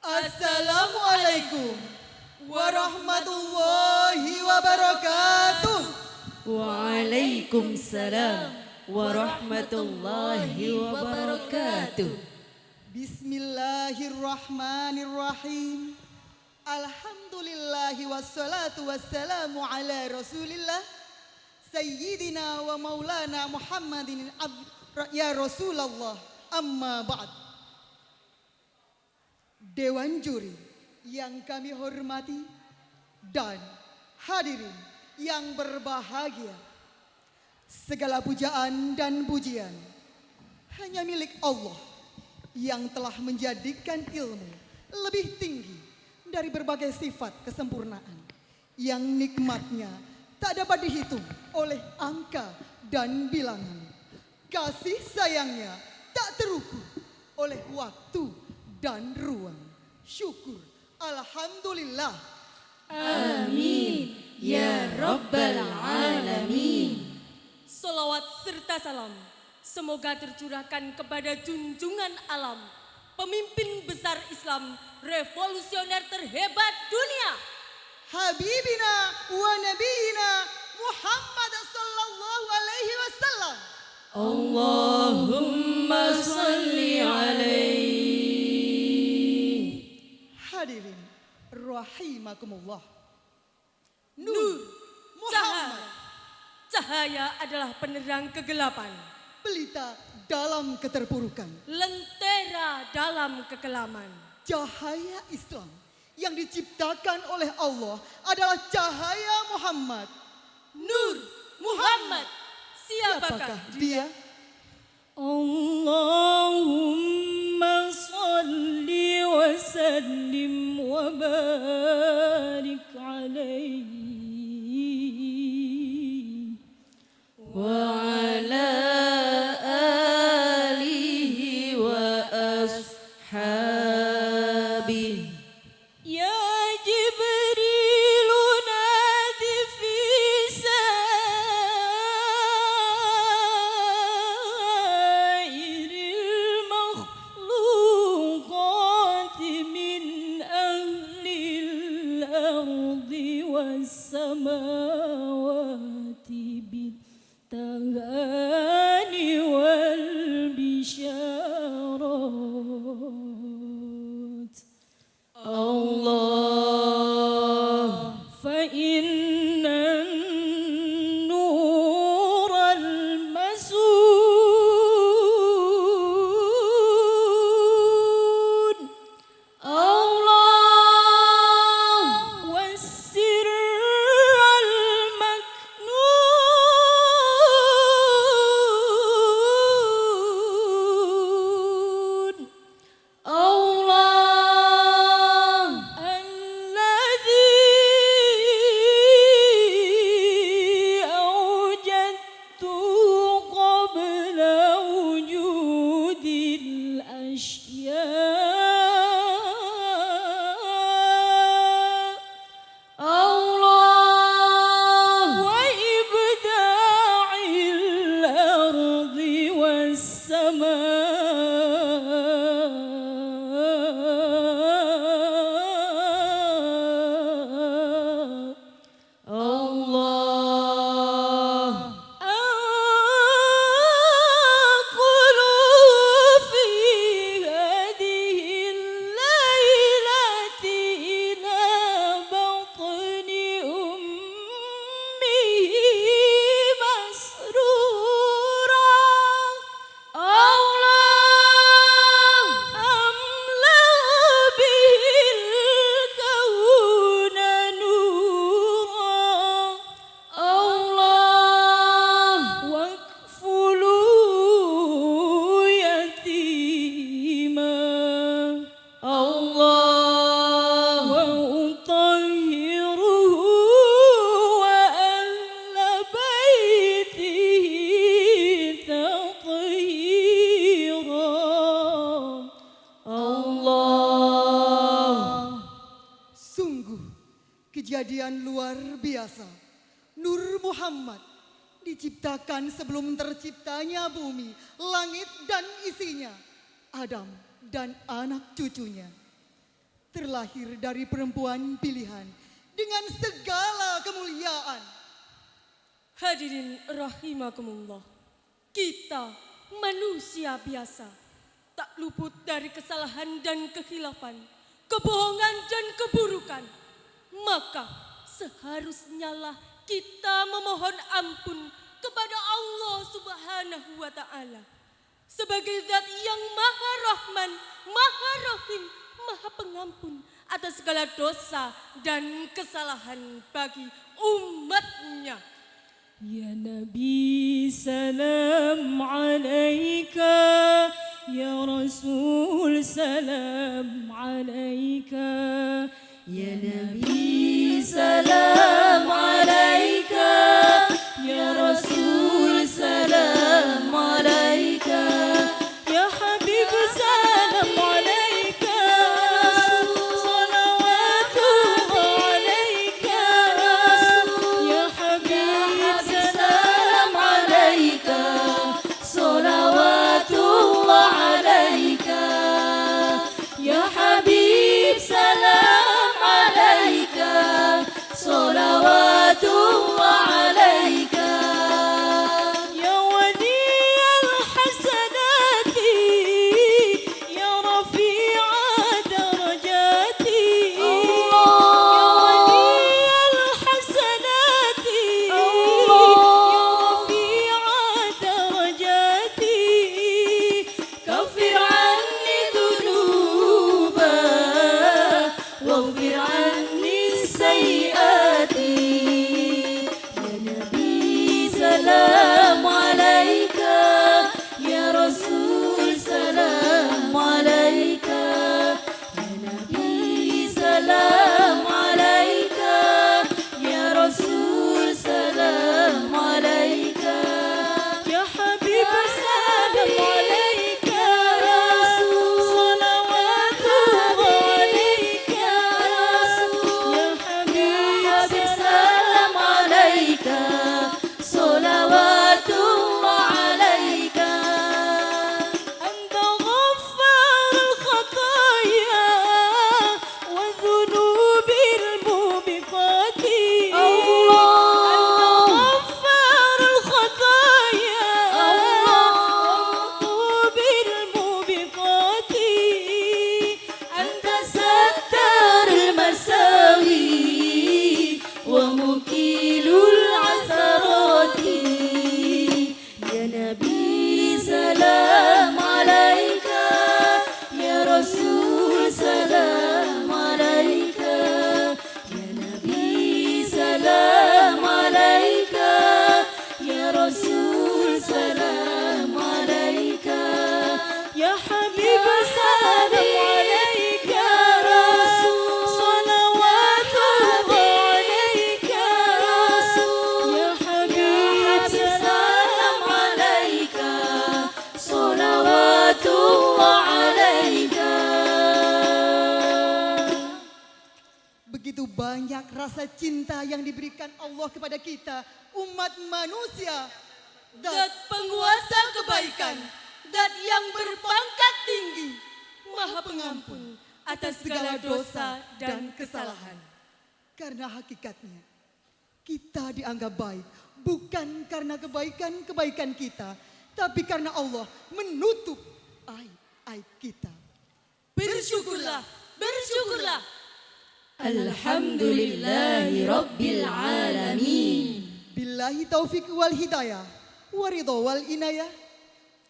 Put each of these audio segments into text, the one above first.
السلام عليكم ورحمة الله وبركاته. وعليكم السلام ورحمة الله وبركاته. بسم الله الرحمن الرحيم. الحمد لله والصلاة والسلام على رسول الله. سيدنا ومولانا محمد يا رسول الله. أما بعد. Dewan juri yang kami hormati dan hadirin yang berbahagia. Segala pujaan dan pujian hanya milik Allah yang telah menjadikan ilmu lebih tinggi dari berbagai sifat kesempurnaan yang nikmatnya tak dapat dihitung oleh angka dan bilangan. Kasih sayangnya tak terukur oleh waktu dan ruang. Syukur, Alhamdulillah. Amin ya rabbal alamin. Salawat serta salam semoga tercurahkan kepada junjungan alam, pemimpin besar Islam, revolusioner terhebat dunia. Habibina wa nabiyina Muhammad sallallahu alaihi wasallam. Allahumma salli alaihi. Hadirin rahimakumullah. Nur, Muhammad cahaya. Adalah penerang kegelapan, pelita dalam keterpurukan. lentera dalam kekelaman. Cahaya Islam yang diciptakan oleh Allah adalah cahaya Muhammad. Nur Muhammad, siapakah Apakah dia? Allahumma salli wa sallim love. Kejadian luar biasa. Nur Muhammad diciptakan sebelum terciptanya bumi, langit dan isinya. Adam dan anak cucunya. terlahir dari perempuan pilihan dengan segala kemuliaan. Hadirin rahimakumullah. Kita manusia biasa. Tak luput dari kesalahan dan kehilafan. Kebohongan dan keburukan maka seharusnya lah kita memohon ampun kepada Allah Subhanahu wa taala sebagai zat yang maha rahman, maha rahim, maha pengampun atas segala dosa dan kesalahan bagi umatnya. Ya Nabi salam alaika, Ya Rasul salam alaika. Ya, ya Nabi salam alaika. Ya Rasul Begitu banyak rasa cinta yang diberikan Allah kepada kita, umat manusia. Dat penguasa kebaikan, dat yang berpangkat tinggi, maha pengampun atas segala dosa dan kesalahan. Karena hakikatnya, kita dianggap baik bukan karena kebaikan-kebaikan kita, tapi karena Allah menutup aib-aib kita. Bersyukurlah, bersyukurlah. الحمد لله رب العالمين. بالله توفيق والهداية ورضا والإناية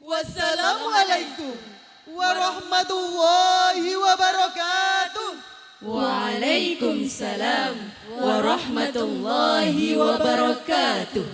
والسلام عليكم ورحمة الله وبركاته وعليكم السلام ورحمة الله وبركاته